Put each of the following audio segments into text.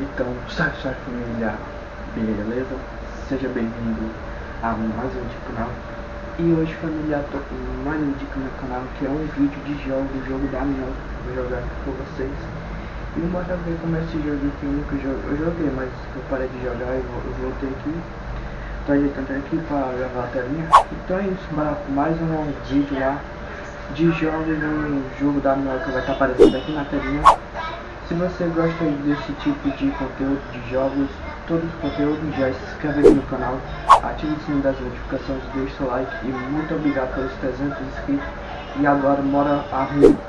Então, salve, salve família, beleza? Seja bem-vindo a mais um vídeo canal. E hoje, família, tô com mais um vídeo no canal, que é um vídeo de jogo, do jogo da minha Vou jogar aqui com vocês. E bora ver como é esse jogo aqui, eu jogo. Eu joguei, mas eu parei de jogar e voltei aqui. Tô ajeitando aqui pra gravar a telinha. Então é isso, bora mais um vídeo lá de jogos no jogo da minha que vai estar tá aparecendo aqui na telinha. Se você gosta desse tipo de conteúdo de jogos, todos os conteúdos, já se inscreve no canal, ative o sininho das notificações, deixe seu like e muito obrigado pelos 300 inscritos. E agora mora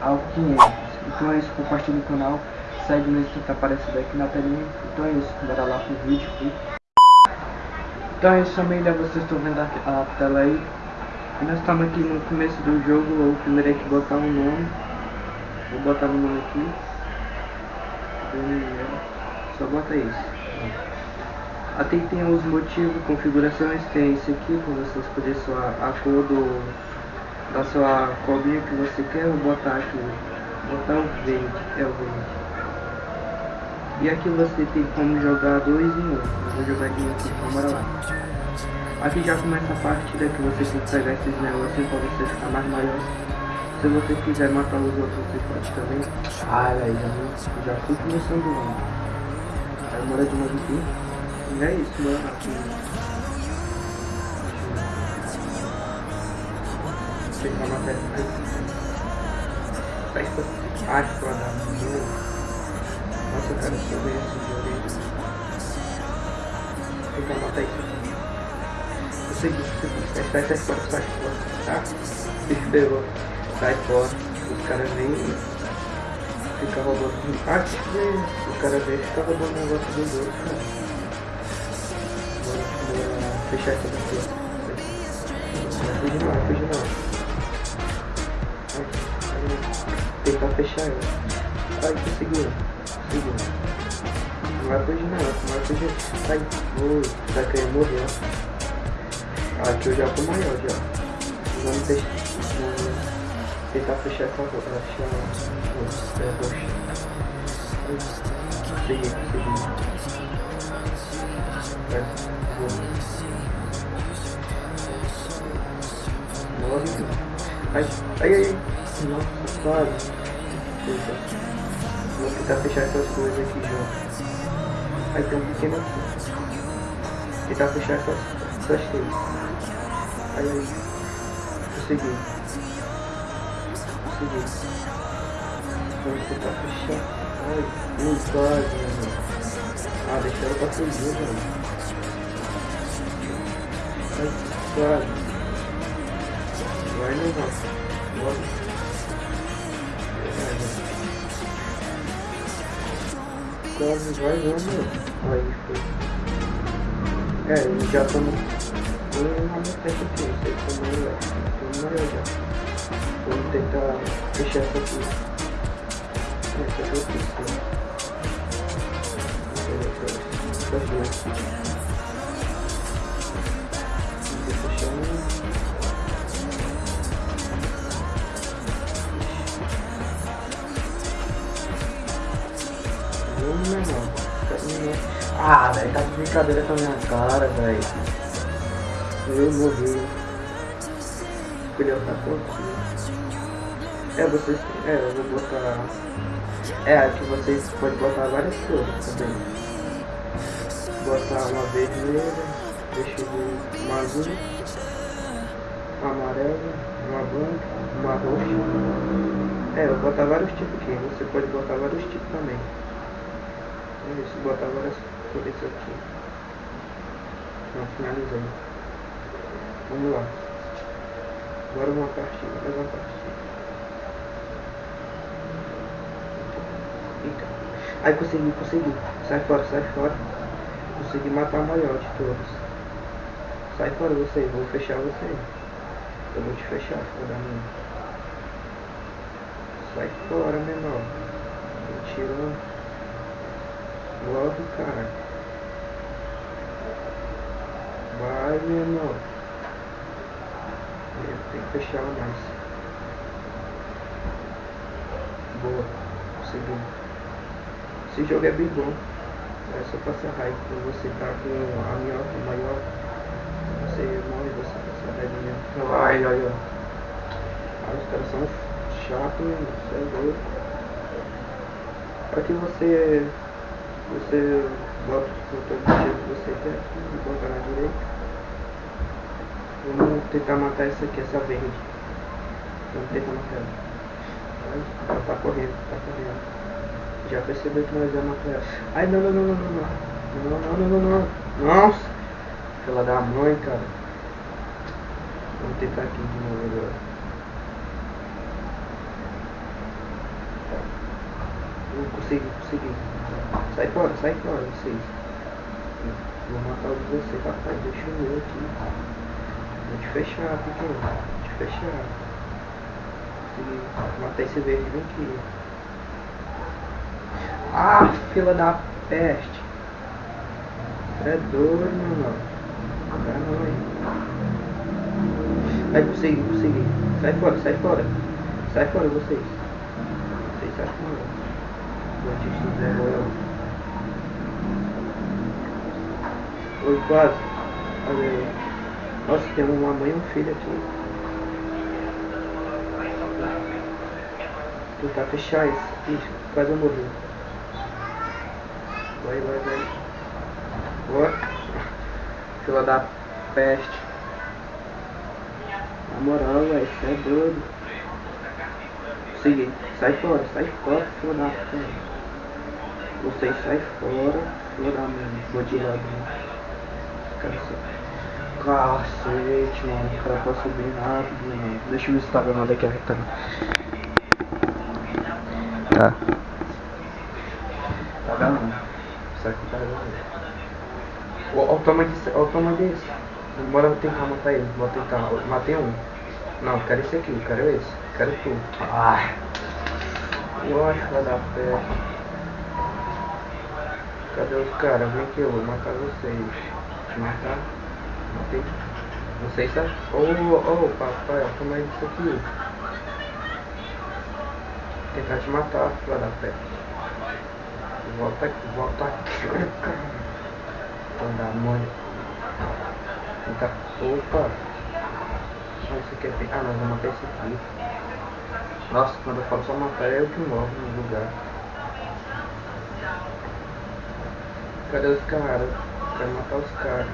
ao 500. Então é isso, compartilhe o canal, segue no que está aparecendo aqui na telinha. Então é isso, bora lá pro vídeo. Então é isso família, vocês estão vendo a, a tela aí. E nós estamos aqui no começo do jogo, o primeiro é que botar um nome. Vou botar um nome aqui. Só bota isso. Aqui tem os motivos, configurações, tem esse aqui para você escolher sua, a cor do, da sua cobrinha que você quer, vou botar aqui, botar o verde, é o verde. E aqui você tem como jogar dois em um, eu vou jogar de aqui, então bora lá. Aqui já começa a partida que você tem que pegar esses negocinhos para você ficar mais maior. Se você quiser matar os outros, você pode também. Ah, velho, já, já fui começando logo. Aí mora de novo aqui. E é isso, mano. Aqui. Pegar a matéria. Sai pra... Ai, que foda. Nossa, eu quero saber esse jogo aí. Pegar a matéria. Consegui, consegui. Sai, sai fora, sai fora. Tá? Bicho pegou sai fora, os caras vêm e ficam roubando. Ah, que os caras vêm e ficam roubando o negócio dos outros, cara. Vou fechar essa daqui. Não fugir não, não fugir não. Tentar fechar ela. Ai, consegui. Consegui. Não vai fugir não, não vai fugir. Sai, oi, tá querendo morrer, ó. Aqui eu já tô maior já. Vamos deixar tentar fechar roxa. Consegui, consegui. É, vou. Nove. Ai, ai, ai. Nossa, quase. Vou tentar fechar essas coisas aqui junto. Aí tem um pequeno aqui. Tentar fechar essas, essas três. Aí, aí. Consegui consegui. Vamos tentar fechar. Ai, muito quase, mano. Ah, deixa ela pra fugir, mano. Ai, quase. Vai não vai. Bora. Quase vai não, mano. Aí foi. É, já estamos. Eu não vou ter aqui, não sei como é. Tô maior já. Vamos tentar fechar essa aqui. Essa aqui aqui sim. Essas duas. Vamos fechar uma. Ah, velho, tá de brincadeira com a minha cara, velho. Eu morri. É, vocês. É, eu vou botar. É, aqui vocês podem botar várias cores também. Botar uma vermelha, deixa eu uma azul, uma amarela, uma branca, uma roxa. É, eu vou botar vários tipos aqui. Você pode botar vários tipos também. É isso, botar várias cores aqui. Então, finalizei. Vamos lá. Agora uma partida, mais uma partida. Aí consegui, consegui. Sai fora, sai fora. Consegui matar a maior de todos. Sai fora você, vou fechar você. Eu vou te fechar, foda mim. Sai fora, menor. Mentira. Logo, cara. Vai, menor. Tenho que fechar mais. Boa. Consegui. Esse jogo é bem bom. É só passar raiva quando você tá com a minhoca maior. Você morre, você passa raiva mesmo. Ai, ai, ai. Ah, os caras são chatos, você é doido. Aqui você. Você bota o botão do jeito que você quer, e colocar na direita. Vamos tentar matar essa aqui, essa verde. Vamos tentar matar ela. Ela tá correndo, tá correndo. Já percebeu que nós vamos matar ela. Ai, não, não, não, não, não, não. Não, não, não, não. Nossa! Ela dá a mãe, cara. Vamos tentar aqui de novo agora. Não consegui, consegui. Sai fora, sai fora, vocês. Vou matar o de você, papai. Deixa eu ver aqui. Vou te fechar, pequeno. Vou te fechar. Consegui matar esse verde bem aqui. Ah, fila da peste. É doido, meu irmão. Caramba, aí. Vai, consegui, consegui. Sai fora, sai fora. Sai fora, vocês. Vocês saem fora. O artista Zé Royal. Oi, quase. Aí. Nossa, tem uma mãe e um filho aqui. Tentar fechar isso. Ixi, quase eu morri. Vai, vai, vai. Boa. Fila da peste. Na moral, velho, você é doido. Segui. Sai fora, sai fora, fila da peste. Vocês sai fora, fila da mãe. Vou tirar do. Cacete, mano. O cara passa bem rápido, mano. Deixa eu ver se tá gravando aqui a retana. Tá. Tá gravando. Será que tá Olha o tamanho desse. Olha o tamanho desse. Bora tentar matar ele. Bora tentar. Matei um. Não, quero esse aqui, quero esse. Quero tu. Ai. Eu acho que vai dar pé. Cadê os caras? Vem aqui, eu vou matar vocês. Te matar? Matei. Vocês sabem? Ô, oh, oh, papai, olha o tamanho disso aqui. Tentar te matar, filha da pé. Volta aqui, volta aqui. Anda, mãe. Fica. Opa! Ah, isso aqui é. Ah, não, vou matar esse aqui. Nossa, quando eu falo só matar, é eu que morro no lugar. Cadê os caras? Quero matar os caras.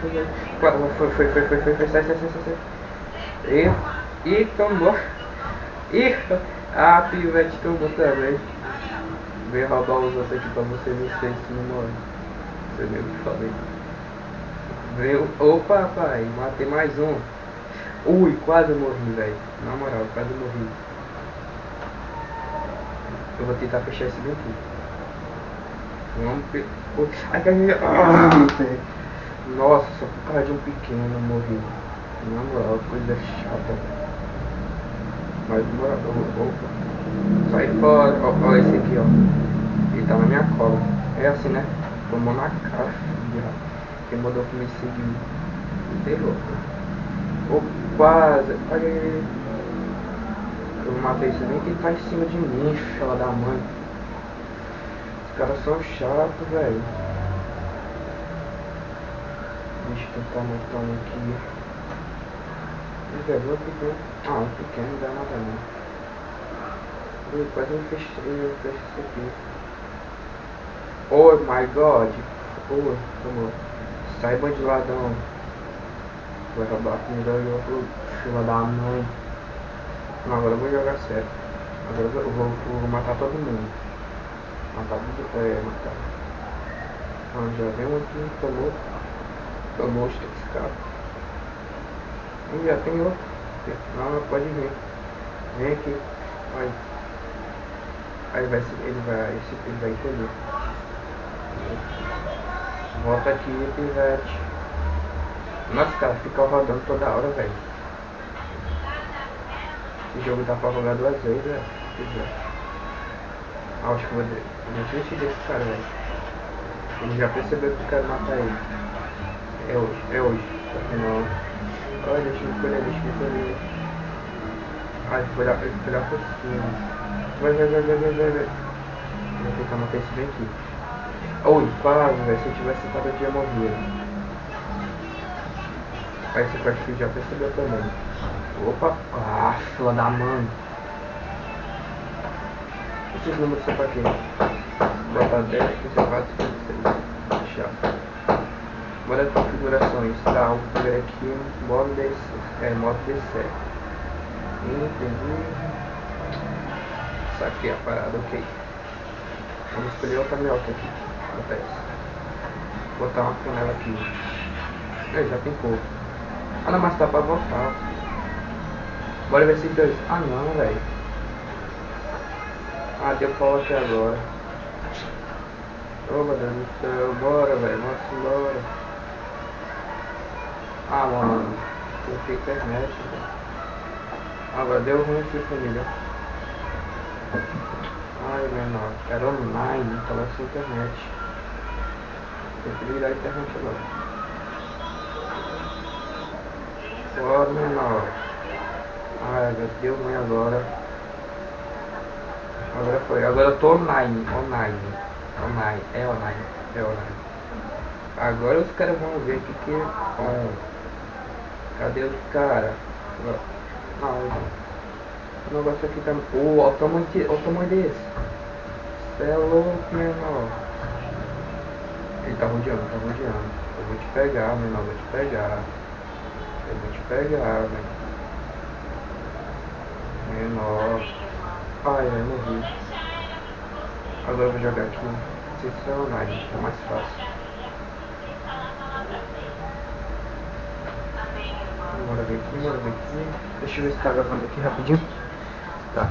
Foi, foi, foi, foi, foi, foi, sai, sai, sai, sai. Ih, ih, tombou. Ih, ah, pivete tombou também. Vem roubar os outros aqui pra você ver se não morre. Você viu o que falei. Veio. Opa, pai, matei mais um. Ui, quase morri, velho. Na moral, quase morri. Eu vou tentar fechar esse daqui. Vamos pe... Ai, que ah, Nossa, por causa de um pequeno eu morri. Na moral, coisa chata. Mas bora. Opa. Sai fora. Ó, esse aqui, ó. Ele tá na minha cola. É assim, né? Tomou na cara. Quem mandou que me seguir. Sei louco. Ô, quase. Olha aí. Eu matei isso nem que tá em cima de mim, fela da mãe. Os caras são chatos, velho. Deixa eu tentar matar um aqui. Pequeno. Ah, um pequeno não dá nada não. Quase me fechei, eu fecho isso aqui. Oh my god. Oh, tomou. Sai bandiladão. Vai roubar a comida e outro fila da mãe. Não, agora eu vou jogar sério. Agora eu vou, vou, vou matar todo mundo. Matar tudo. É, matar. Ah, já vem aqui, tomou. Tomou os cara. E já tem outro. Não, pode vir. Vem aqui. Vai. Aí vai, ele vai, esse, ele vai encolher. Volta aqui pivete. Nossa, cara, fica rodando toda hora, velho. Esse jogo tá pra jogar duas vezes, velho. Ah, acho que vou desistir desse cara, velho. Ele já percebeu que eu quero matar ele. É hoje, é hoje. Não. Olha, deixa eu escolher, deixa eu escolher. Lá, foi lá por cima. Vai, vai, vai, vai, vai, vai. Vou tentar manter esse bem aqui. Oi, quase, velho. Se eu tivesse sentado dia morria. Aí você acho que já percebeu também. Opa! Ah, fila da mãe. Esses números são pra quê? Bota 10, 54, 56. Fechado. Bora de configurações. Tá, o primeiro aqui, modo DC. É, modo DC. Entendi. Saquei a parada, ok. Vamos escolher outra minhoca aqui. Acontece. Vou botar uma panela aqui. É, já tem pouco. Ah não, mas dá pra voltar. Bora ver esses dois. Ah não, velho. Ah, deu pau aqui agora. Ô oh, meu Deus do céu, bora velho, nossa, bora. Ah mano, eu fiquei internet. Agora deu ruim aqui família. Ai menor, era online, tava sem internet. Tem que virar a internet agora. Bora menor. Ai, deu ruim agora. Agora foi. Agora eu tô online. Online. Online. É online. É online. Agora os caras vão ver o que que é on. Cadê os caras? Não. O negócio aqui tá... Oh, olha o tamanho, desse. Você é louco, menor. Ele tá rodeando, tá rodeando. Eu vou te pegar, menor. Vou te pegar. Eu vou te pegar, menor. Menor. Ai, eu morri. Agora eu vou jogar aqui. Não se é é mais fácil. Bora ver aqui. Deixa eu ver se tá gravando aqui rapidinho. Tá.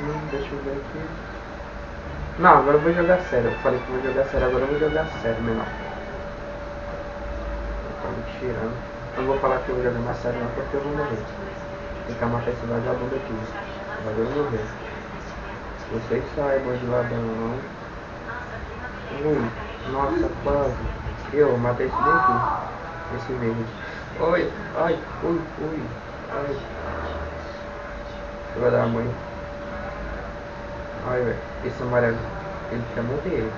Hum, deixa eu ver aqui. Não, agora eu vou jogar sério. Eu falei que vou jogar sério, agora eu vou jogar sério, menor. Tá me tirando. Eu não vou falar que eu vou jogar mais sério não, porque eu vou morrer. Que matar esse vagabundo aqui. Agora eu morrer. Vocês saibam de ladrão não. Ui, nossa, quase. Eu matei esse daqui. Esse verde. Oi, ai, ui, ui, ai. Vai dar a mãe. Ai, velho. Esse amarelo. Ele quer morrer.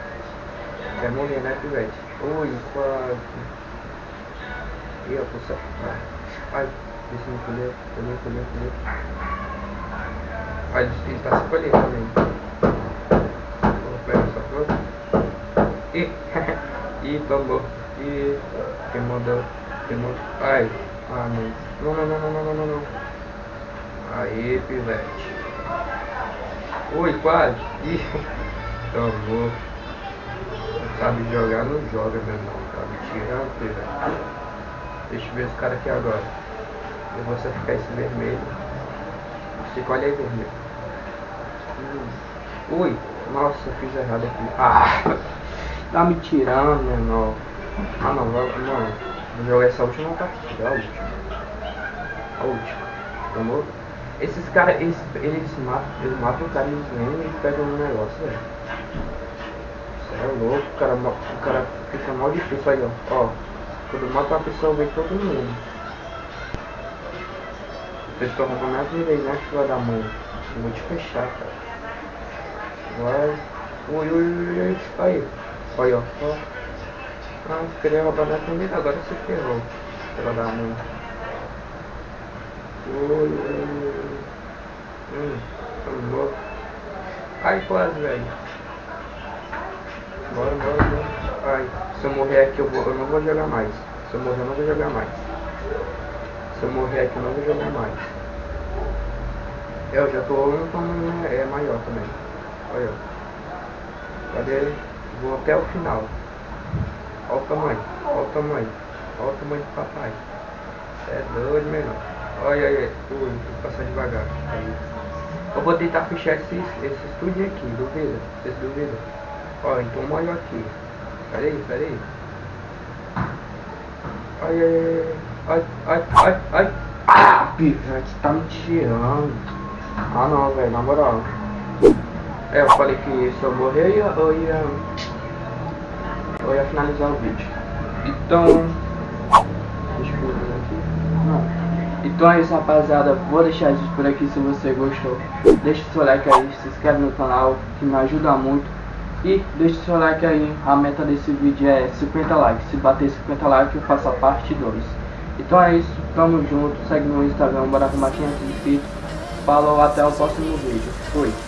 Quer morrer, né, pivete? Ui, quase. E eu tô certo. Ai, eu me colher, colher, colher, colher. Ai, ele tá se colhendo também. Vou pegar essa flor. Ih, ih, tomou. Ih, queimou, deu, queimou. Ai, ah, não. Não, não, não, não, não, não, não. Aí, pivete. Ui, quase. Ih, tomou. Não sabe jogar, não joga, meu irmão. Tá me tirando, pivete. Deixa eu ver os caras aqui agora. Eu vou ficar esse vermelho. Você olha aí vermelho. Ui, nossa, fiz errado aqui. Ah, tá me tirando, menor. Ah não, vou, não. Vou jogar essa última partida, a última. A última. Tomou? Esses caras, eles, eles, matam, eles matam o cara e eles e pegam um negócio, velho. Você é louco, o cara, o cara fica mal difícil aí, ó. ó. Quando mata uma pessoa, vem todo mundo. Vocês estão roubando vida aí, né, filha da mãe? Eu vou te fechar, cara. Vai. Ui, ui, ui, ui. Aí. Olha, ó. Ah, você queria roubar minha comida, agora você ferrou. Filha da mãe. Ui, ui. Hum, tô louco. Ai, quase, velho. Bora, bora, bora. Ai, se eu morrer aqui eu, vou, eu não vou jogar mais. Se eu morrer eu não vou jogar mais. Se eu morrer aqui eu não vou jogar mais. Eu já tô um tamanho é maior também. Olha. Cadê? Vou até o final. Olha o tamanho, olha o tamanho. Olha o tamanho do papai. É doido, menor. Olha aí, ui, passar devagar. Aí. Eu vou tentar fechar esses, esses tudinho aqui, duvida? Vocês duvidam? Ó, então molho aqui. Peraí, peraí. Ai, ai, ai, ai, ai, ai. Ah, pivete, tá me tirando. Ah não, velho, na moral. É, eu falei que se eu morrer eu ia, eu ia, finalizar o vídeo. Então, deixa. Então é isso rapaziada, vou deixar isso por aqui se você gostou. Deixe seu like aí, se inscreve no canal, que me ajuda muito. E deixe seu like aí, a meta desse vídeo é 50 likes. Se bater 50 likes eu faço a parte 2. Então é isso, tamo junto, segue no Instagram, bora arrumar 500 inscritos. Falou, até o próximo vídeo. Fui.